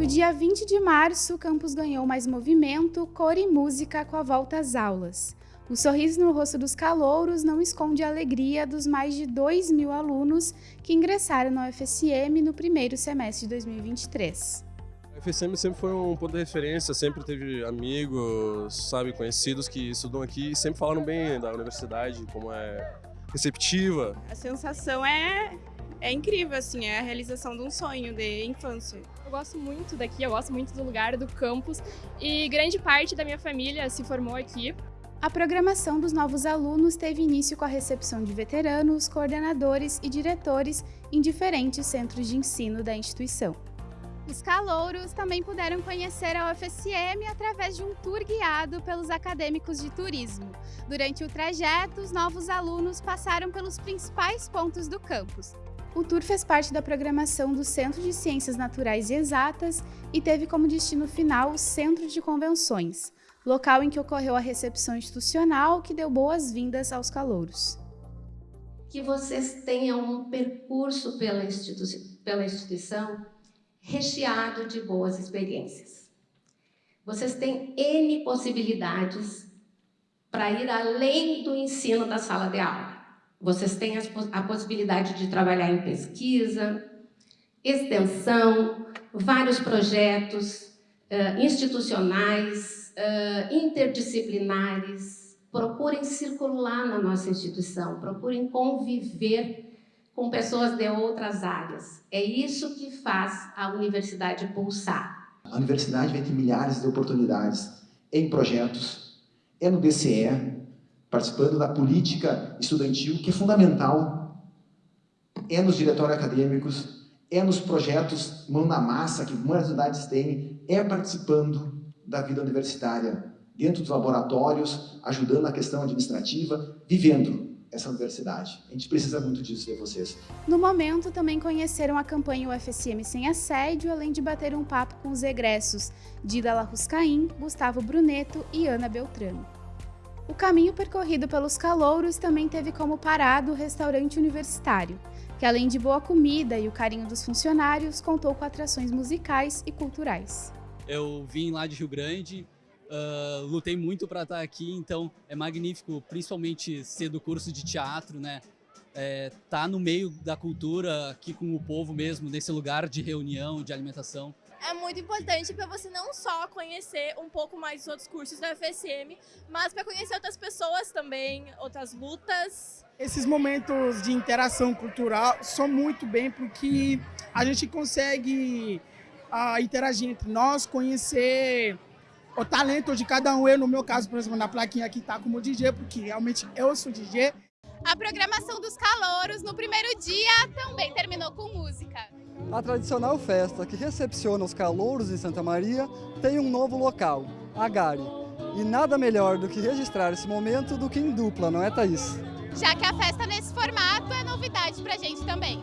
No dia 20 de março, o campus ganhou mais movimento, cor e música com a volta às aulas. O sorriso no rosto dos calouros não esconde a alegria dos mais de 2 mil alunos que ingressaram na UFSM no primeiro semestre de 2023. A UFSM sempre foi um ponto de referência, sempre teve amigos, sabe, conhecidos que estudam aqui e sempre falaram bem da universidade, como é receptiva. A sensação é, é incrível, assim, é a realização de um sonho de infância. Eu gosto muito daqui, eu gosto muito do lugar, do campus e grande parte da minha família se formou aqui. A programação dos novos alunos teve início com a recepção de veteranos, coordenadores e diretores em diferentes centros de ensino da instituição. Os calouros também puderam conhecer a UFSM através de um tour guiado pelos acadêmicos de turismo. Durante o trajeto, os novos alunos passaram pelos principais pontos do campus. O tour fez parte da programação do Centro de Ciências Naturais e Exatas e teve como destino final o Centro de Convenções, local em que ocorreu a recepção institucional que deu boas-vindas aos calouros. Que vocês tenham um percurso pela, institui pela instituição recheado de boas experiências. Vocês têm N possibilidades para ir além do ensino da sala de aula. Vocês têm a possibilidade de trabalhar em pesquisa, extensão, vários projetos uh, institucionais, uh, interdisciplinares. Procurem circular na nossa instituição, procurem conviver com pessoas de outras áreas. É isso que faz a universidade pulsar. A universidade vai ter milhares de oportunidades em projetos, é no DCE, participando da política estudantil, que é fundamental, é nos diretórios acadêmicos, é nos projetos mão na massa que muitas unidades têm, é participando da vida universitária, dentro dos laboratórios, ajudando na questão administrativa, vivendo essa universidade. A gente precisa muito disso de vocês. No momento, também conheceram a campanha UFSM Sem Assédio, além de bater um papo com os egressos Dida Larruscaim, Gustavo Bruneto e Ana Beltrano. O caminho percorrido pelos calouros também teve como parado o restaurante universitário, que além de boa comida e o carinho dos funcionários, contou com atrações musicais e culturais. Eu vim lá de Rio Grande, Uh, lutei muito para estar aqui, então é magnífico, principalmente ser do curso de teatro, né? É, tá no meio da cultura, aqui com o povo mesmo, nesse lugar de reunião, de alimentação. É muito importante para você não só conhecer um pouco mais dos outros cursos da FSM, mas para conhecer outras pessoas também, outras lutas. Esses momentos de interação cultural são muito bem porque a gente consegue uh, interagir entre nós, conhecer o talento de cada um. Eu, no meu caso, por exemplo, na plaquinha aqui tá como DJ, porque realmente eu sou DJ. A programação dos calouros no primeiro dia também terminou com. A tradicional festa que recepciona os calouros em Santa Maria tem um novo local, a Gare. E nada melhor do que registrar esse momento do que em dupla, não é, Thaís? Já que a festa nesse formato é novidade pra gente também.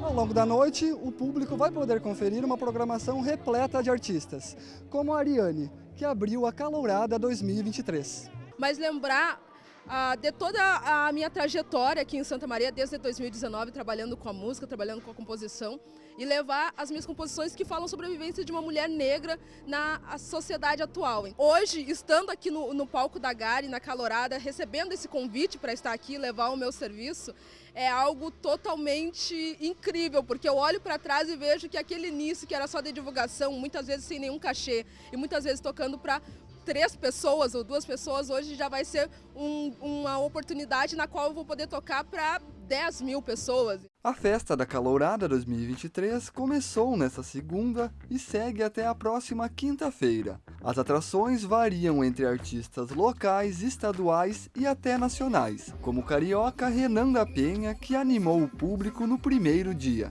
Ao longo da noite, o público vai poder conferir uma programação repleta de artistas, como a Ariane, que abriu a Calourada 2023. Mas lembrar ah, de toda a minha trajetória aqui em Santa Maria, desde 2019, trabalhando com a música, trabalhando com a composição, e levar as minhas composições que falam sobre a vivência de uma mulher negra na sociedade atual. Hoje, estando aqui no, no palco da Gari, na Calorada, recebendo esse convite para estar aqui e levar o meu serviço, é algo totalmente incrível, porque eu olho para trás e vejo que aquele início que era só de divulgação, muitas vezes sem nenhum cachê, e muitas vezes tocando para três pessoas ou duas pessoas, hoje já vai ser um, uma oportunidade na qual eu vou poder tocar para 10 mil pessoas. A festa da Calourada 2023 começou nesta segunda e segue até a próxima quinta-feira. As atrações variam entre artistas locais, estaduais e até nacionais, como o carioca Renan da Penha, que animou o público no primeiro dia.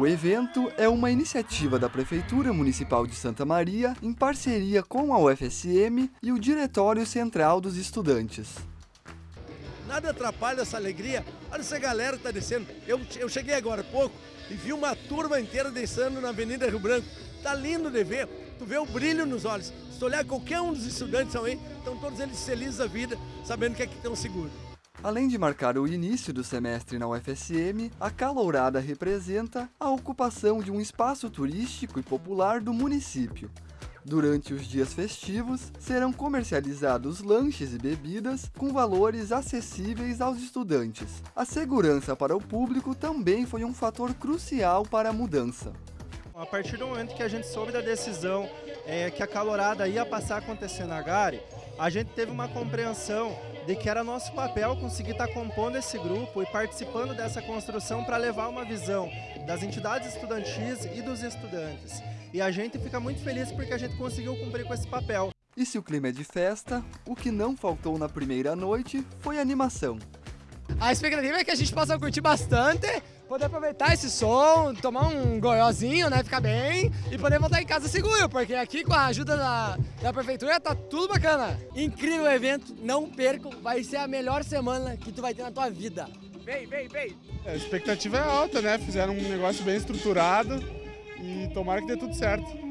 O evento é uma iniciativa da Prefeitura Municipal de Santa Maria em parceria com a UFSM e o Diretório Central dos Estudantes. Nada atrapalha essa alegria. Olha essa galera que está descendo. Eu, eu cheguei agora há pouco e vi uma turma inteira descendo na Avenida Rio Branco. Tá lindo de ver. Tu vê o brilho nos olhos. Se tu olhar qualquer um dos estudantes aí, estão todos eles felizes da vida, sabendo que aqui estão seguros. Além de marcar o início do semestre na UFSM, a Calourada representa a ocupação de um espaço turístico e popular do município. Durante os dias festivos, serão comercializados lanches e bebidas com valores acessíveis aos estudantes. A segurança para o público também foi um fator crucial para a mudança. A partir do momento que a gente soube da decisão é, que a calorada ia passar a acontecer na Gare, a gente teve uma compreensão de que era nosso papel conseguir estar compondo esse grupo e participando dessa construção para levar uma visão das entidades estudantis e dos estudantes. E a gente fica muito feliz porque a gente conseguiu cumprir com esse papel. E se o clima é de festa, o que não faltou na primeira noite foi animação. A expectativa é que a gente possa curtir bastante, poder aproveitar esse som, tomar um goiozinho, né, ficar bem e poder voltar em casa seguro, porque aqui com a ajuda da, da prefeitura tá tudo bacana. Incrível evento, não percam, vai ser a melhor semana que tu vai ter na tua vida. Vem, vem, vem! A expectativa é alta, né? Fizeram um negócio bem estruturado e tomara que dê tudo certo.